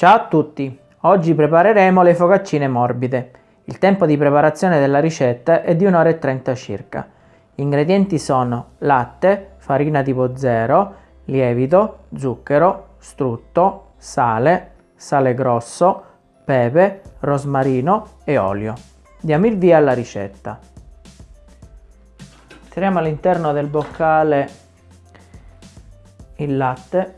Ciao a tutti! Oggi prepareremo le focaccine morbide. Il tempo di preparazione della ricetta è di 1 ora e 30 circa. Gli ingredienti sono latte, farina tipo 0, lievito, zucchero, strutto, sale, sale grosso, pepe, rosmarino e olio. Diamo il via alla ricetta. Tiriamo all'interno del boccale il latte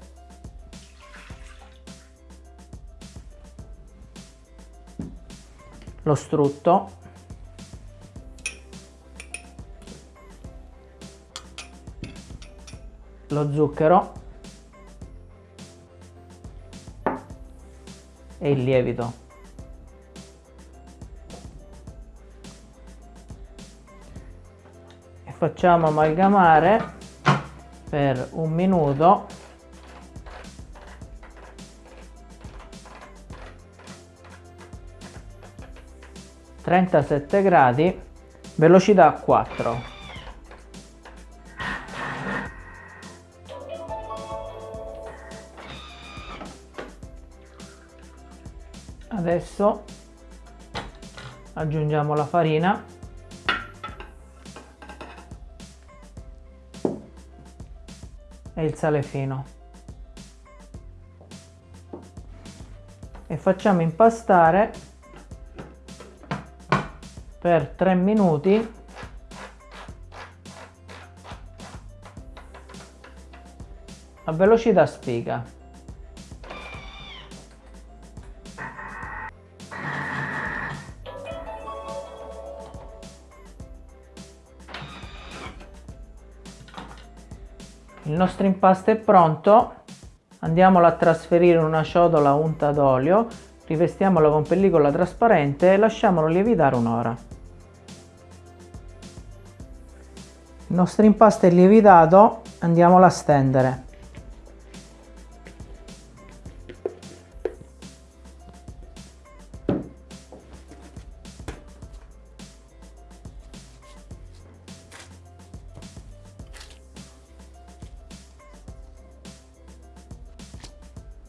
lo strutto. Lo zucchero. E il lievito. E facciamo amalgamare per un minuto 37 gradi velocità 4 adesso aggiungiamo la farina. E il sale fino. E facciamo impastare per 3 minuti. A velocità spiga il nostro impasto è pronto. Andiamolo a trasferire in una ciotola unta d'olio rivestiamolo con pellicola trasparente e lasciamolo lievitare un'ora. Il nostro impasto è lievitato andiamolo a stendere.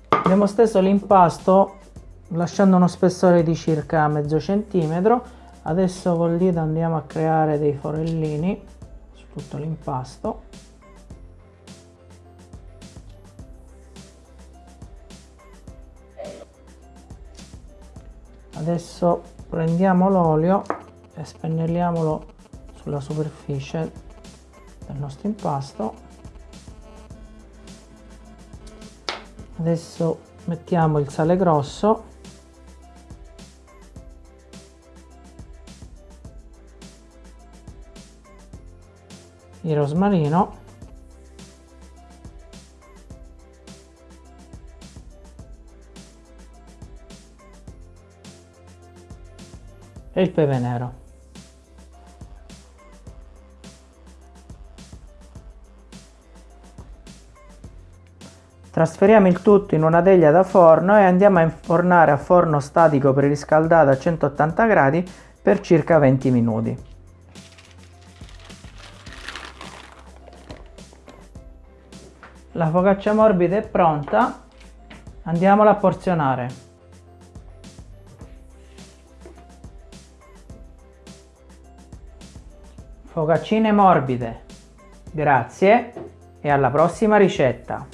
Abbiamo steso l'impasto lasciando uno spessore di circa mezzo centimetro. Adesso col dito andiamo a creare dei forellini tutto l'impasto. Adesso prendiamo l'olio e spennelliamolo sulla superficie del nostro impasto. Adesso mettiamo il sale grosso il rosmarino e il pepe nero Trasferiamo il tutto in una teglia da forno e andiamo a infornare a forno statico preriscaldato a 180 gradi per circa 20 minuti. La focaccia morbida è pronta, andiamola a porzionare. Focaccine morbide. Grazie e alla prossima ricetta.